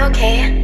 okay?